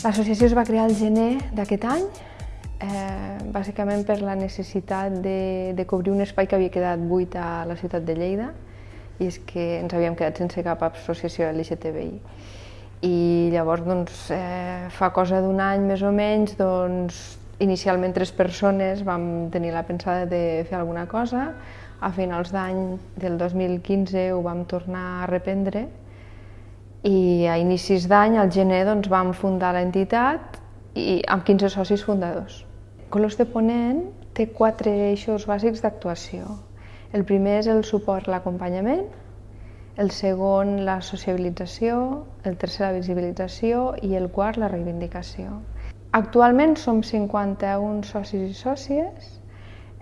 L'associació es va crear al gener d'aquest any, eh, bàsicament per la necessitat de, de cobrir un espai que havia quedat buit a la ciutat de Lleida i és que ens havíem quedat sense cap associació LGTBI. I llavors, doncs, eh, fa cosa d'un any més o menys, doncs, inicialment tres persones vam tenir la pensada de fer alguna cosa, a finals d'any del 2015 ho vam tornar a reprendre i a inicis d'any, al gener, doncs, vam fundar l'entitat i amb 15 socis fundadors. Colors de Ponent té quatre eixos bàsics d'actuació. El primer és el suport a l'acompanyament, el segon la sociabilització, el tercer la visibilització i el quart la reivindicació. Actualment som 51 socis i sòcies,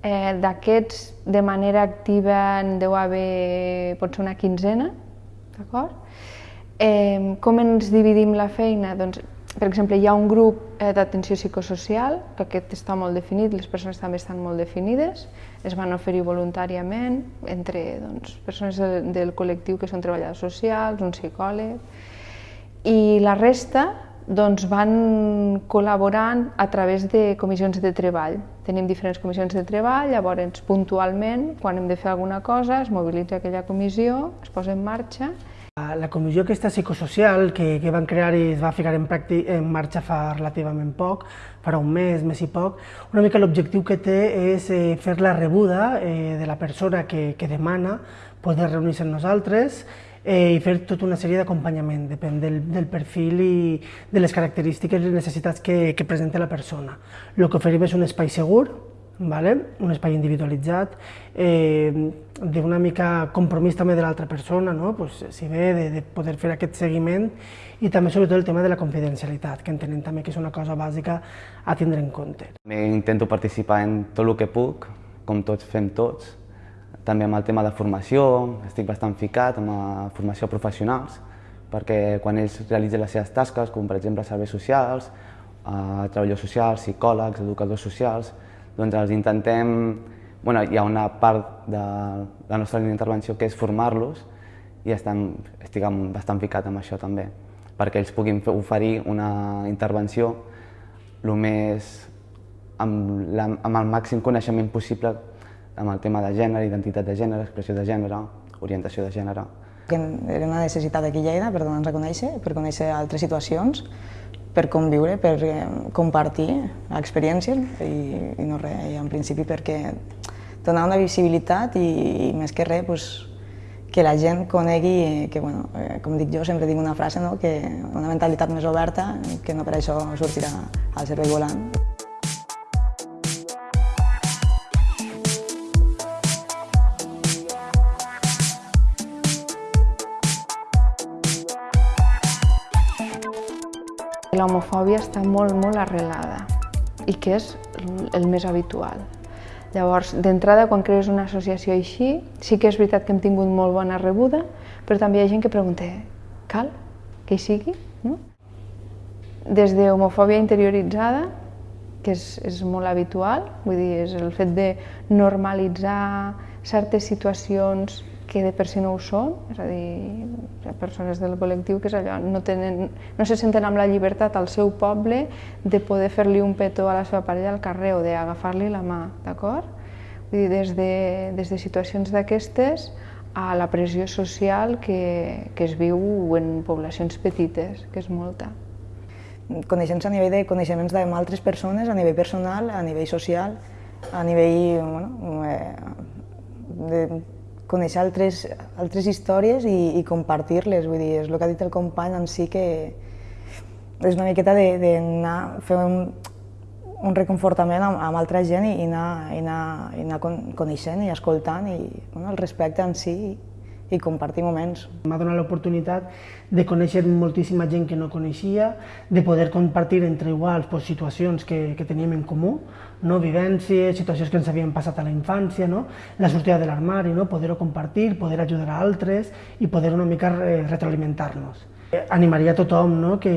eh, d'aquests de manera activa en deu haver potser una quinzena, d'acord? Eh, com ens dividim la feina? Doncs, per exemple, hi ha un grup eh, d'atenció psicosocial, que aquest està molt definit, les persones també estan molt definides, es van oferir voluntàriament entre doncs, persones del, del col·lectiu que són treballadors socials, un psicòleg, i la resta doncs, van col·laborant a través de comissions de treball. Tenim diferents comissions de treball, llavors puntualment, quan hem de fer alguna cosa, es mobilitza aquella comissió, es posa en marxa la comissió aquesta psicosocial que, que van crear i es va ficar en, pràctic, en marxa fa relativament poc, farà un mes, mes i poc, una mica l'objectiu que té és eh, fer la rebuda eh, de la persona que, que demana poder reunir-se amb nosaltres eh, i fer tota una sèrie d'acompanyament, depèn del, del perfil i de les característiques i les necessitats que, que presenta la persona. El que oferim és un espai segur, vale? un espai individualitzat, eh, d'una mica compromís també de l'altra persona, no? pues, si ve de, de poder fer aquest seguiment i també sobretot el tema de la confidencialitat, que entenem també que és una cosa bàsica a tindre en compte. Intento participar en tot el que puc, com tots fem tots, també amb el tema de formació, estic bastant ficat amb la formació a professionals, perquè quan ells realitzen les seves tasques, com per exemple serveis socials, eh, treballadors socials, psicòlegs, educadors socials, doncs els intentem, bueno, hi ha una part de la nostra línia d'intervenció que és formar-los i estem, estic bastant ficat amb això també, perquè ells puguin oferir una intervenció el més, amb, la, amb el màxim coneixement possible amb el tema de gènere, identitat de gènere, expressió de gènere, orientació de gènere. Era una necessitat aquí a Lleida per donar-nos a conèixer, per conèixer altres situacions, per conviure, per eh, compartir experiències i, i no res, i en principi perquè donar una visibilitat i, i més que res pues, que la gent conegui que, bueno, eh, com dic jo, sempre dic una frase, no? que una mentalitat més oberta, que no per això sortirà al servei volant. L'homofòbia està molt, molt arrelada i que és el més habitual. Llavors, d'entrada, quan crees una associació així, sí que és veritat que hem tingut molt bona rebuda, però també hi ha gent que pregunta, cal que hi sigui? No? Des de homofòbia interioritzada, que és, és molt habitual, vull dir, és el fet de normalitzar certes situacions que de per si no ho són, és a dir, hi ha persones del col·lectiu que és allò, no, tenen, no se senten amb la llibertat al seu poble de poder fer-li un petó a la seva parella al carrer o d'agafar-li la mà, d'acord? Vull dir, des de, des de situacions d'aquestes a la pressió social que, que es viu en poblacions petites, que és molta. Coneixents a nivell de coneixements amb altres persones, a nivell personal, a nivell social, a nivell bueno, eh, de conèixer altres, altres històries i, i compartir-les, vull dir, és el que ha dit el company en si que és una miqueta d'anar a fer un, un reconfortament amb, amb altra gent i, i, anar, i, anar, i anar coneixent i escoltant i bueno, el respecte en si i compartir moments. M'ha donat l'oportunitat de conèixer moltíssima gent que no coneixia, de poder compartir entre iguals pues, situacions que, que teníem en comú, no? vivències, situacions que ens havien passat a la infància, no? la sortida de l'armari, no? poder-ho compartir, poder ajudar a altres i poder una mica retroalimentar-nos. Animaria a tothom no? que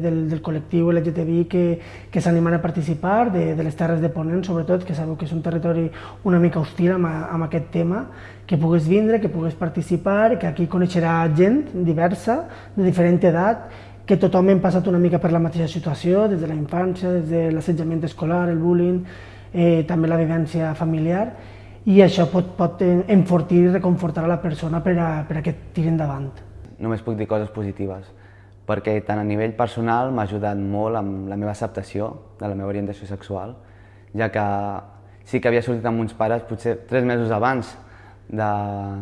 del, del col·lectiu LGTBI que, que s'animen a participar, de, de les Terres de Ponent, sobretot, que sabeu que és un territori una mica hostil amb, amb aquest tema, que pugues vindre, que pugues participar, que aquí coneixerà gent diversa, de diferent edat, que tothom hem passat una mica per la mateixa situació, des de la infància, des de l'assetjament escolar, el bullying, eh, també la vivència familiar, i això pot, pot enfortir i reconfortar a la persona per a, per a que tiri endavant. Només puc dir coses positives, perquè tant a nivell personal m'ha ajudat molt amb la meva acceptació de la meva orientació sexual, ja que sí que havia sortit amb uns pares potser tres mesos abans de,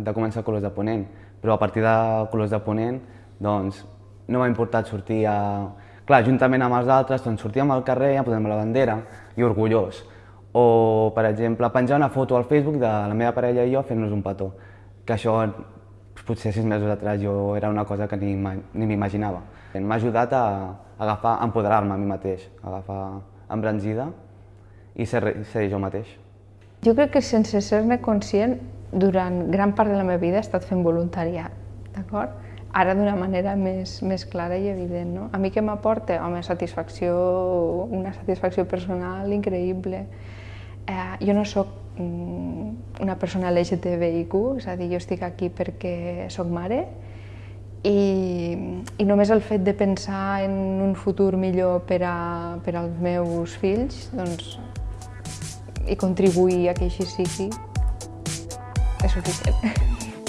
de començar Colors de Ponent, però a partir de Colors de Ponent doncs, no m'ha importat sortir a... Clar, juntament amb els altres, doncs sortíem al carrer, ja posem la bandera i orgullós. O, per exemple, penjar una foto al Facebook de la meva parella i jo fent-nos un petó, que això potser sis mesos atrás jo era una cosa que ni, ni m'imaginava. M'ha ajudat a, agafar, a empoderar-me a mi mateix, a agafar embranzida i ser, ser jo mateix. Jo crec que sense ser-ne conscient, durant gran part de la meva vida he estat fent voluntariat, d'acord? Ara d'una manera més, més clara i evident, no? A mi què m'aporta? Home, satisfacció, una satisfacció personal increïble eh, jo no sóc mm, una persona LGTBIQ, és a dir, jo estic aquí perquè sóc mare i, i només el fet de pensar en un futur millor per, a, per als meus fills doncs, i contribuir a que així sigui és suficient.